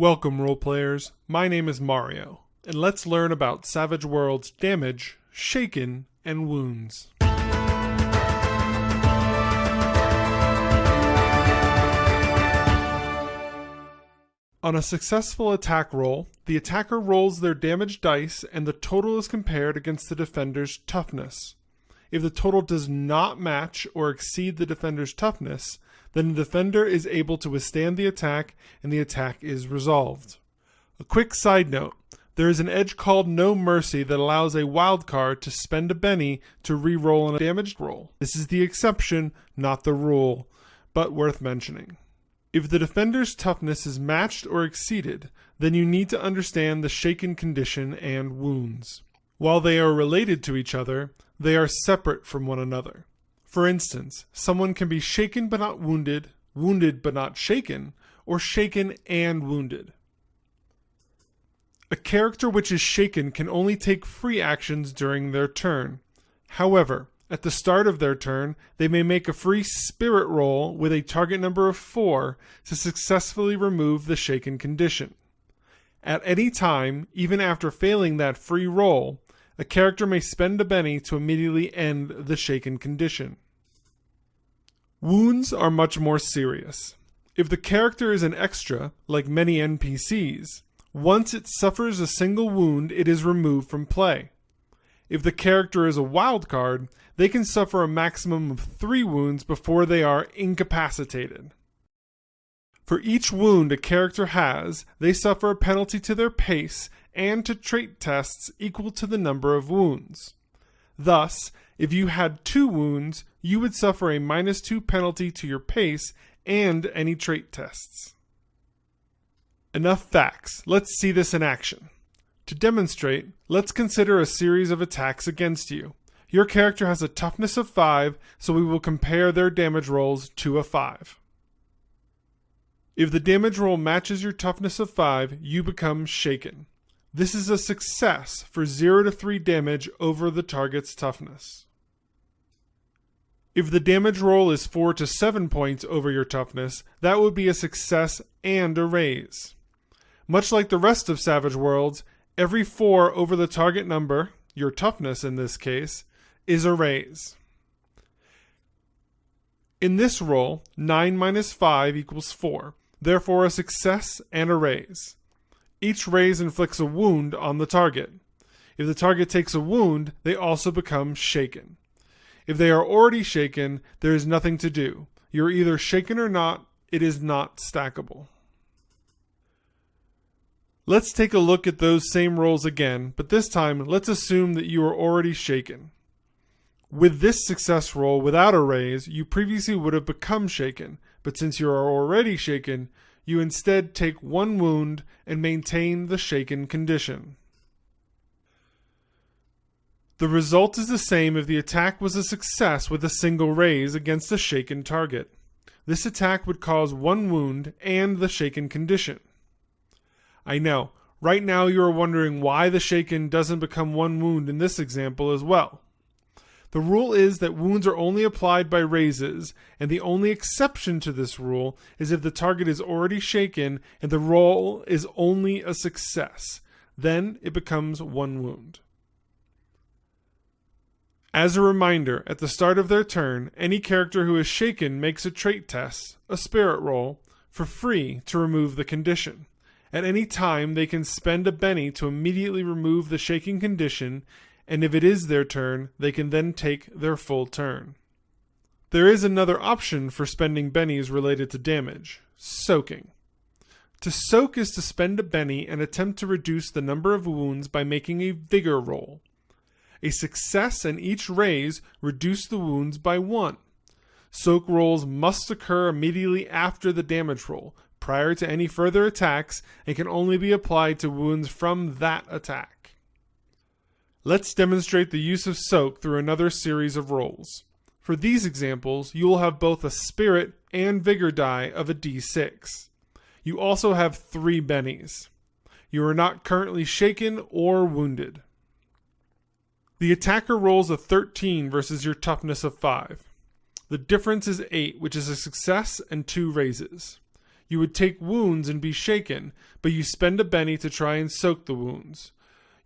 Welcome, role players. My name is Mario, and let's learn about Savage Worlds damage, shaken, and wounds. On a successful attack roll, the attacker rolls their damage dice and the total is compared against the defender's toughness. If the total does not match or exceed the defender's toughness, then the defender is able to withstand the attack and the attack is resolved. A quick side note there is an edge called No Mercy that allows a wild card to spend a Benny to re-roll a damaged roll. This is the exception, not the rule, but worth mentioning. If the defender's toughness is matched or exceeded, then you need to understand the shaken condition and wounds. While they are related to each other, they are separate from one another. For instance, someone can be shaken but not wounded, wounded but not shaken, or shaken and wounded. A character which is shaken can only take free actions during their turn. However, at the start of their turn, they may make a free spirit roll with a target number of 4 to successfully remove the shaken condition. At any time, even after failing that free roll, a character may spend a Benny to immediately end the shaken condition. Wounds are much more serious. If the character is an extra, like many NPCs, once it suffers a single wound, it is removed from play. If the character is a wild card, they can suffer a maximum of three wounds before they are incapacitated. For each wound a character has, they suffer a penalty to their pace and to trait tests equal to the number of wounds. Thus, if you had two wounds, you would suffer a minus two penalty to your pace and any trait tests. Enough facts. Let's see this in action. To demonstrate, let's consider a series of attacks against you. Your character has a toughness of 5, so we will compare their damage rolls to a 5. If the damage roll matches your toughness of 5, you become shaken. This is a success for 0 to 3 damage over the target's toughness. If the damage roll is 4 to 7 points over your toughness, that would be a success and a raise. Much like the rest of Savage Worlds, every 4 over the target number, your toughness in this case, is a raise. In this roll, 9 minus 5 equals 4, therefore a success and a raise. Each raise inflicts a wound on the target. If the target takes a wound, they also become shaken. If they are already shaken, there is nothing to do. You're either shaken or not, it is not stackable. Let's take a look at those same rolls again, but this time let's assume that you are already shaken. With this success roll without a raise, you previously would have become shaken, but since you are already shaken, you instead take one wound and maintain the shaken condition. The result is the same if the attack was a success with a single raise against a shaken target. This attack would cause one wound and the shaken condition. I know, right now you are wondering why the shaken doesn't become one wound in this example as well. The rule is that wounds are only applied by raises, and the only exception to this rule is if the target is already shaken and the roll is only a success. Then it becomes one wound. As a reminder, at the start of their turn, any character who is shaken makes a trait test, a spirit roll, for free to remove the condition. At any time, they can spend a Benny to immediately remove the shaking condition and if it is their turn, they can then take their full turn. There is another option for spending bennies related to damage soaking. To soak is to spend a benny and attempt to reduce the number of wounds by making a vigor roll. A success and each raise reduce the wounds by one. Soak rolls must occur immediately after the damage roll, prior to any further attacks, and can only be applied to wounds from that attack. Let's demonstrate the use of soak through another series of rolls. For these examples, you will have both a spirit and vigor die of a d6. You also have three bennies. You are not currently shaken or wounded. The attacker rolls a 13 versus your toughness of 5. The difference is 8, which is a success and 2 raises. You would take wounds and be shaken, but you spend a Benny to try and soak the wounds.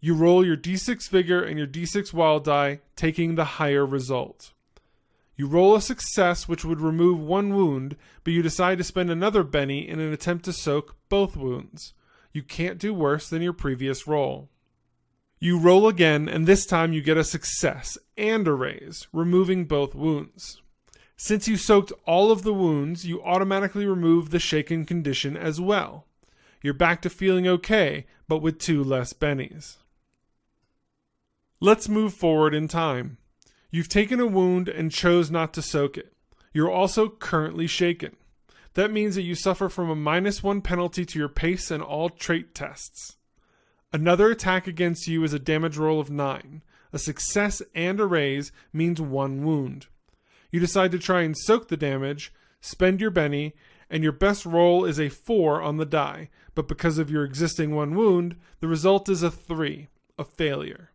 You roll your d6 vigor and your d6 wild die, taking the higher result. You roll a success, which would remove one wound, but you decide to spend another Benny in an attempt to soak both wounds. You can't do worse than your previous roll. You roll again, and this time you get a success and a raise, removing both wounds. Since you soaked all of the wounds, you automatically remove the shaken condition as well. You're back to feeling okay, but with two less bennies. Let's move forward in time. You've taken a wound and chose not to soak it. You're also currently shaken. That means that you suffer from a minus one penalty to your pace and all trait tests. Another attack against you is a damage roll of 9. A success and a raise means one wound. You decide to try and soak the damage, spend your Benny, and your best roll is a 4 on the die, but because of your existing one wound, the result is a 3, a failure.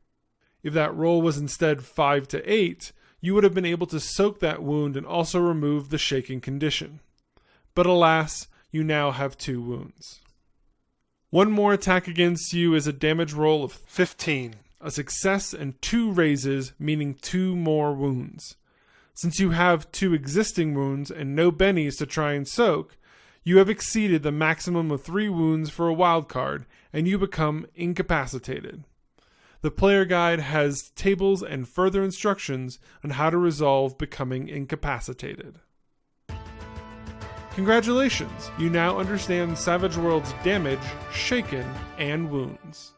If that roll was instead 5 to 8, you would have been able to soak that wound and also remove the shaking condition. But alas, you now have two wounds. One more attack against you is a damage roll of 15, a success and two raises, meaning two more wounds. Since you have two existing wounds and no bennies to try and soak, you have exceeded the maximum of three wounds for a wild card, and you become incapacitated. The player guide has tables and further instructions on how to resolve becoming incapacitated. Congratulations! You now understand Savage Worlds' damage, shaken, and wounds.